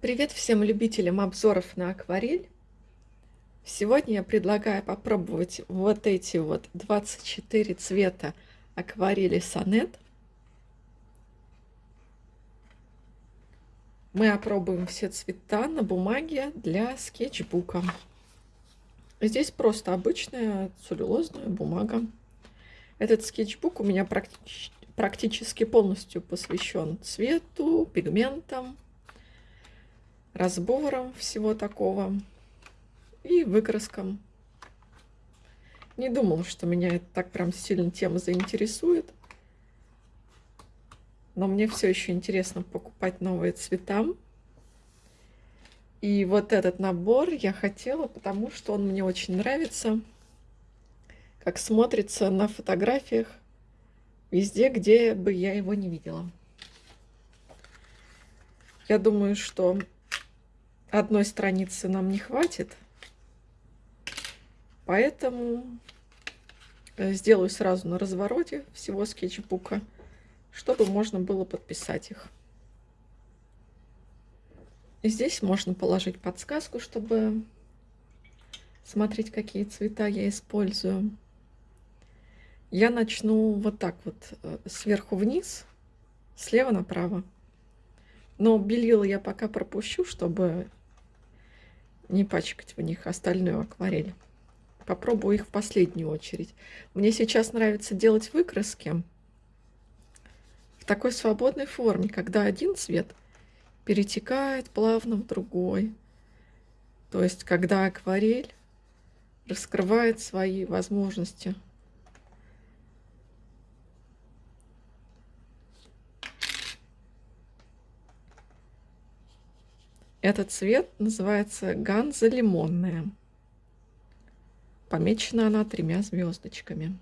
Привет всем любителям обзоров на акварель. Сегодня я предлагаю попробовать вот эти вот 24 цвета акварели Сонет. Мы опробуем все цвета на бумаге для скетчбука. Здесь просто обычная целлюлозная бумага. Этот скетчбук у меня практически, практически полностью посвящен цвету, пигментам, разбором всего такого и выкраском. Не думал, что меня это так прям сильно тема заинтересует. Но мне все еще интересно покупать новые цвета. И вот этот набор я хотела, потому что он мне очень нравится, как смотрится на фотографиях везде, где бы я его не видела. Я думаю, что одной страницы нам не хватит, поэтому э, сделаю сразу на развороте всего скетчбука, чтобы можно было подписать их. И здесь можно положить подсказку, чтобы смотреть, какие цвета я использую. Я начну вот так вот, э, сверху вниз, слева направо. Но белила я пока пропущу, чтобы не пачкать в них остальную акварель. Попробую их в последнюю очередь. Мне сейчас нравится делать выкраски в такой свободной форме, когда один цвет перетекает плавно в другой. То есть, когда акварель раскрывает свои возможности. Этот цвет называется ганза лимонная. Помечена она тремя звездочками.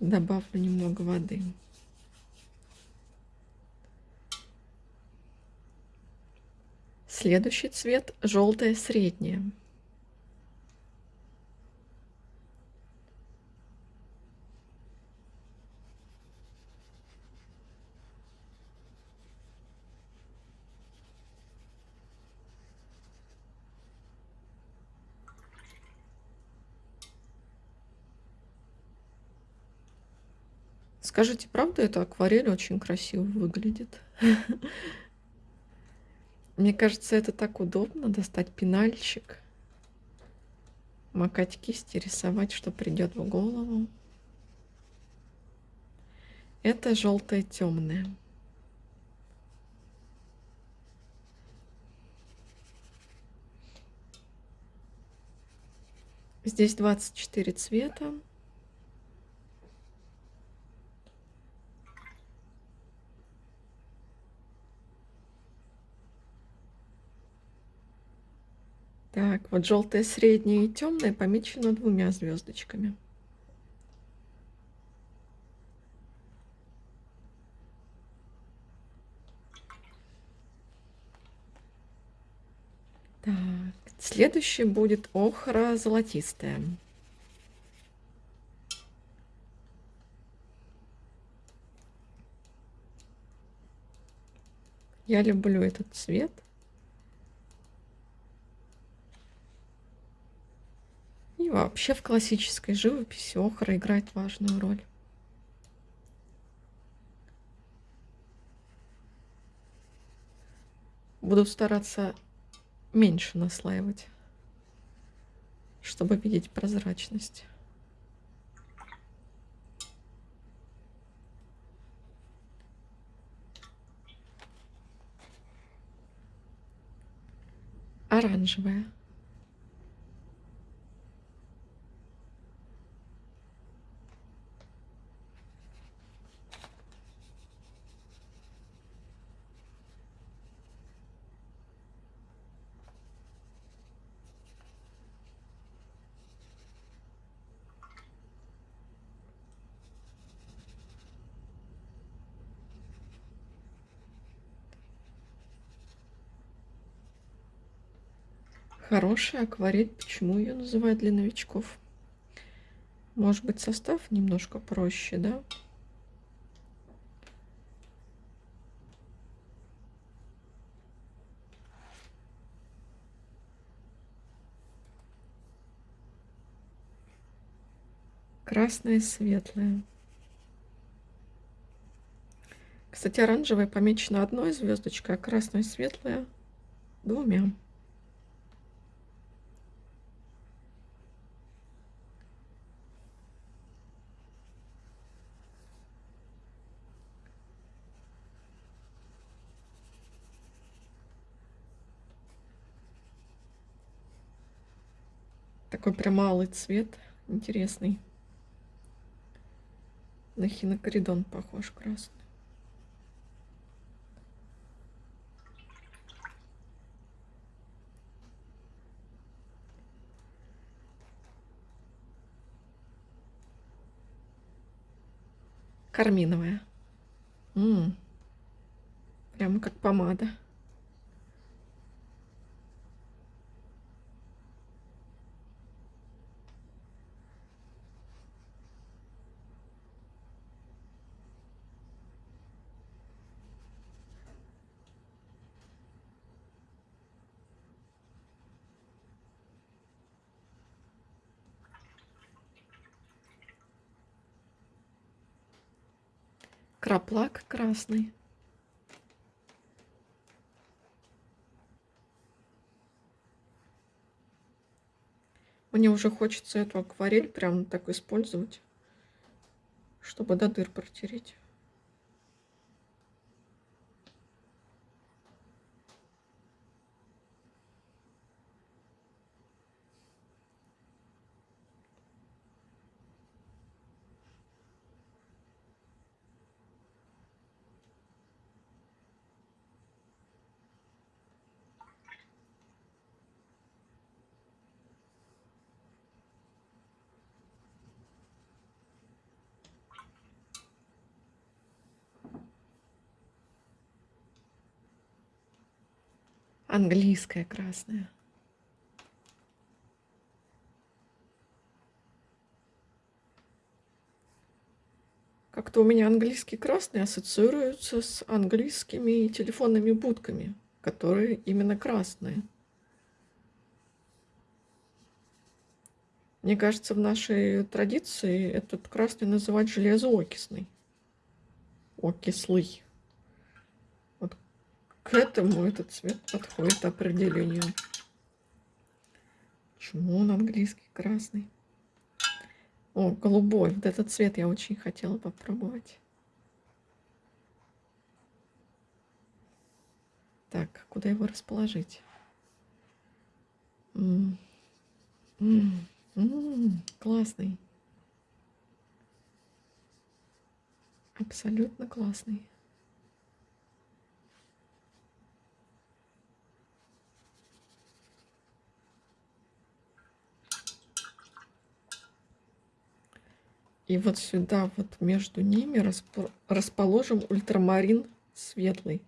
Добавлю немного воды. Следующий цвет желтое среднее. Скажите, правда, эта акварель очень красиво выглядит? Мне кажется, это так удобно достать пенальчик, макать кисти, рисовать, что придет в голову. Это желтое темное. Здесь 24 цвета. Так, вот желтое среднее и темное помечено двумя звездочками. Так, следующее будет охра золотистая. Я люблю этот цвет. Вообще в классической живописи охра играет важную роль. Буду стараться меньше наслаивать, чтобы видеть прозрачность. Оранжевая. Хорошая акварель. Почему ее называют для новичков? Может быть, состав немножко проще, да? Красное, светлое. Кстати, оранжевое помечено одной звездочкой, а красное, светлое двумя. Такой прям малый цвет, интересный. На хинокоридон похож красный. Карминовая. -м -м. Прямо как помада. Краплак красный. Мне уже хочется эту акварель прям так использовать, чтобы до дыр протереть. Английская красная. Как-то у меня английский красный ассоциируется с английскими телефонными будками, которые именно красные. Мне кажется, в нашей традиции этот красный называть железоокисный. Окислый к этому этот цвет подходит определению. Почему он английский красный? О, голубой. Вот этот цвет я очень хотела попробовать. Так, куда его расположить? М -м -м классный. Абсолютно классный. И вот сюда, вот между ними расположим ультрамарин светлый.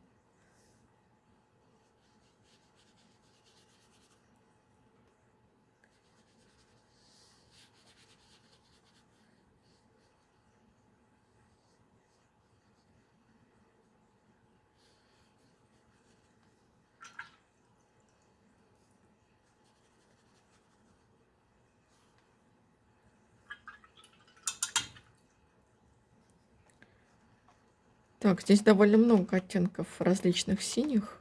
Так, здесь довольно много оттенков различных синих.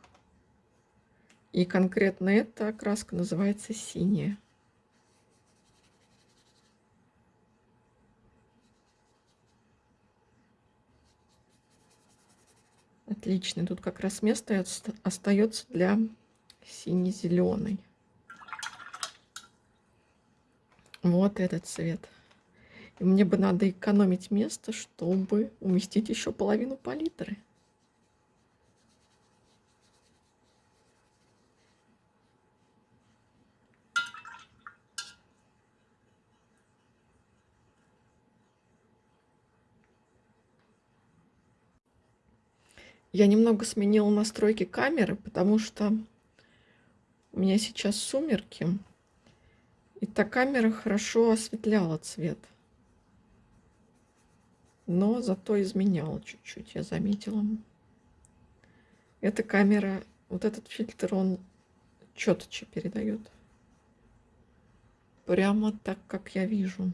И конкретно эта окраска называется синяя. Отлично. Тут как раз место остается для сине-зеленой. Вот этот цвет. И мне бы надо экономить место, чтобы уместить еще половину палитры. Я немного сменила настройки камеры, потому что у меня сейчас сумерки, и та камера хорошо осветляла цвет. Но зато изменял чуть-чуть, я заметила. Эта камера, вот этот фильтр, он четче передает. Прямо так, как я вижу.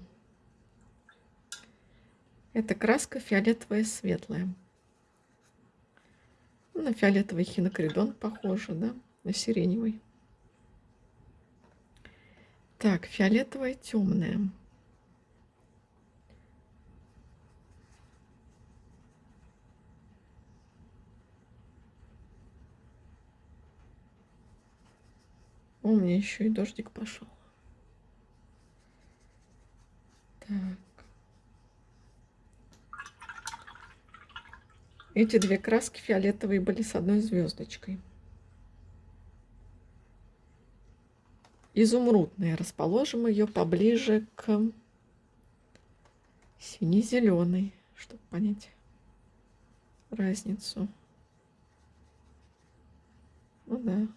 Это краска фиолетовая светлая. На фиолетовый хинокридон похоже, да? На сиреневый. Так, фиолетовая темная. У меня еще и дождик пошел. Так. Эти две краски фиолетовые были с одной звездочкой. Изумрудная. Расположим ее поближе к сине-зеленой, чтобы понять разницу. Ну да.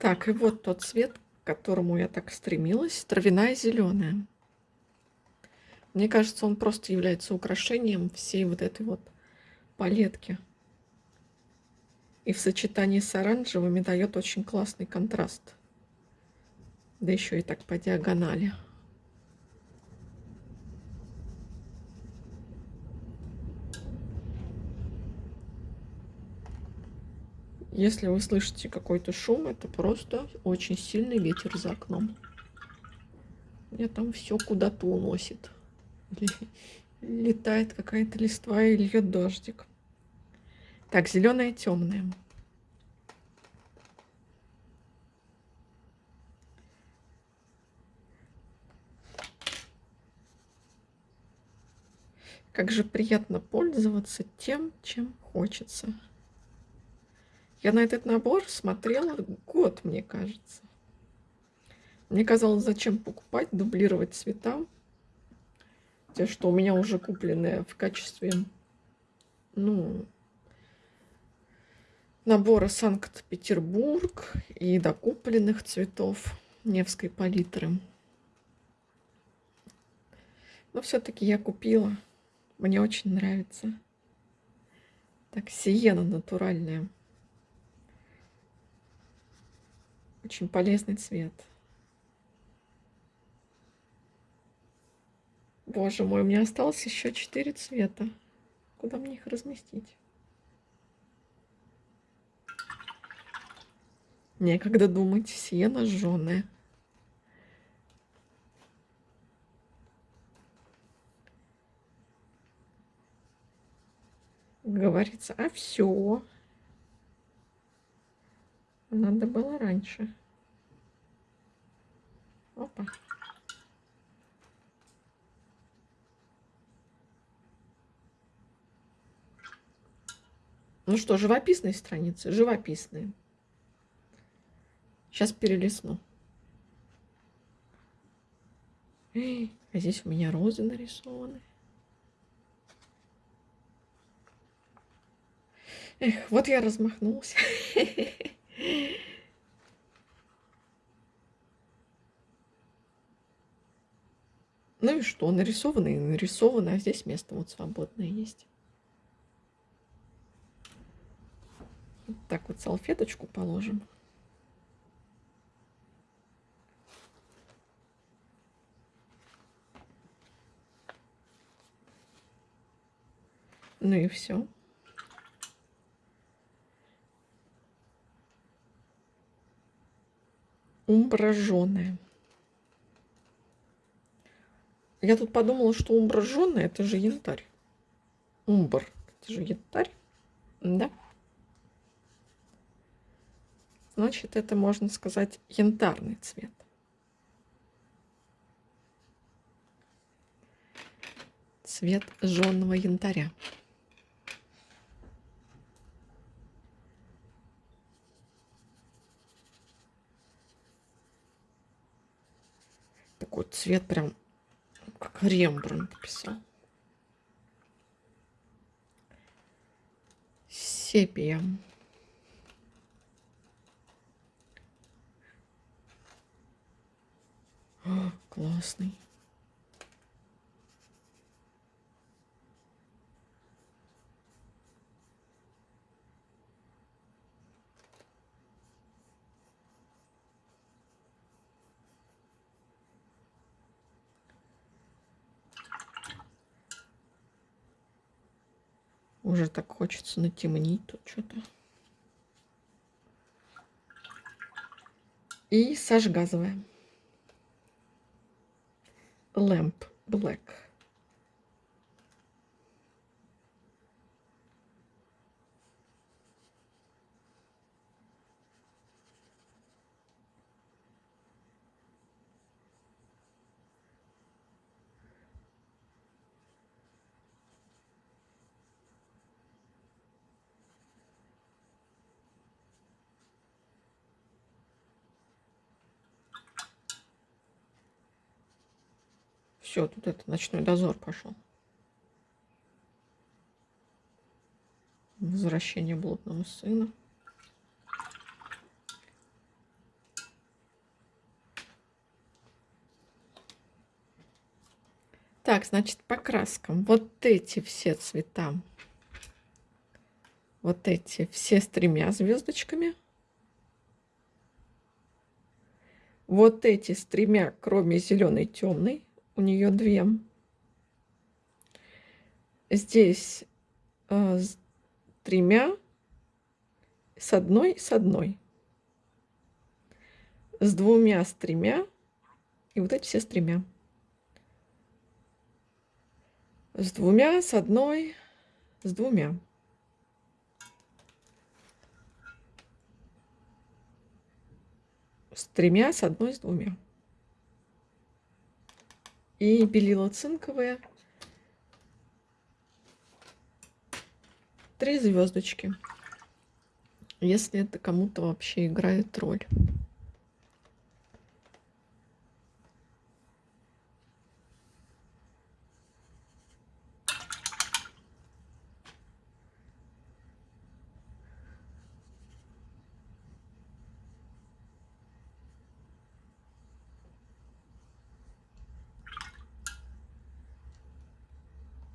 Так, и вот тот цвет, к которому я так стремилась, травяная зеленая. Мне кажется, он просто является украшением всей вот этой вот палетки. И в сочетании с оранжевыми дает очень классный контраст. Да еще и так по диагонали. Если вы слышите какой-то шум, это просто очень сильный ветер за окном. Меня там все куда-то уносит. Летает какая-то листва и льет дождик. Так, зеленая темная. Как же приятно пользоваться тем, чем хочется. Я на этот набор смотрела год, мне кажется. Мне казалось, зачем покупать, дублировать цвета. Те, что у меня уже купленные в качестве, ну, набора Санкт-Петербург и докупленных цветов Невской палитры. Но все-таки я купила. Мне очень нравится. Так, сиена натуральная. Очень полезный цвет. Боже мой, у меня осталось еще четыре цвета. Куда мне их разместить? Некогда думать, сено жженое. Говорится, а все. Надо было раньше. Опа. Ну что, живописные страницы? Живописные. Сейчас перелесну. А здесь у меня розы нарисованы. Эх, вот я размахнулся. Ну и что, нарисовано и нарисовано, а здесь место вот свободное есть. Вот так вот салфеточку положим. Ну и все. Умбра жженая. Я тут подумала, что умбра это же янтарь. Умбр, это же янтарь. Да? Значит, это можно сказать янтарный цвет. Цвет жженого янтаря. такой цвет прям как Рембрандт писал. Сепия. О, классный. Уже так хочется натемнить тут что-то. И сажь газовая. Lamp Все, тут это ночной дозор пошел. Возвращение блудного сына. Так, значит, по краскам. Вот эти все цвета. Вот эти все с тремя звездочками. Вот эти с тремя, кроме зеленой темной у нее две. Здесь э, с тремя, с одной, с одной. С двумя, с тремя. И вот эти все с тремя. С двумя, с одной, с двумя. С тремя, с одной, с двумя и белила цинковые. Три звездочки. Если это кому-то вообще играет роль.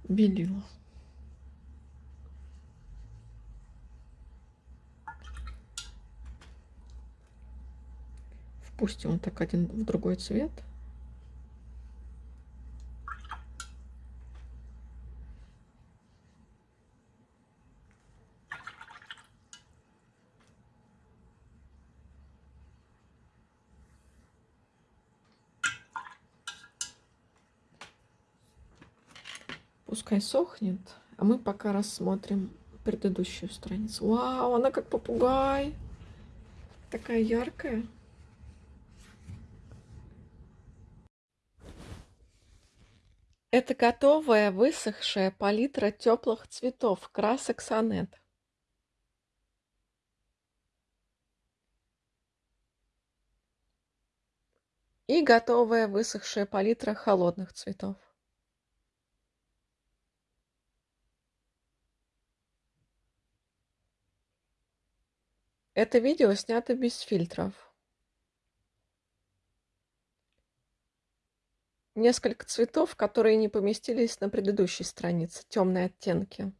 Белила. Впустим вот так один в другой цвет. Пускай сохнет, а мы пока рассмотрим предыдущую страницу. Вау, она как попугай. Такая яркая. Это готовая высохшая палитра теплых цветов, красок сонет. И готовая высохшая палитра холодных цветов. Это видео снято без фильтров. Несколько цветов, которые не поместились на предыдущей странице, темные оттенки.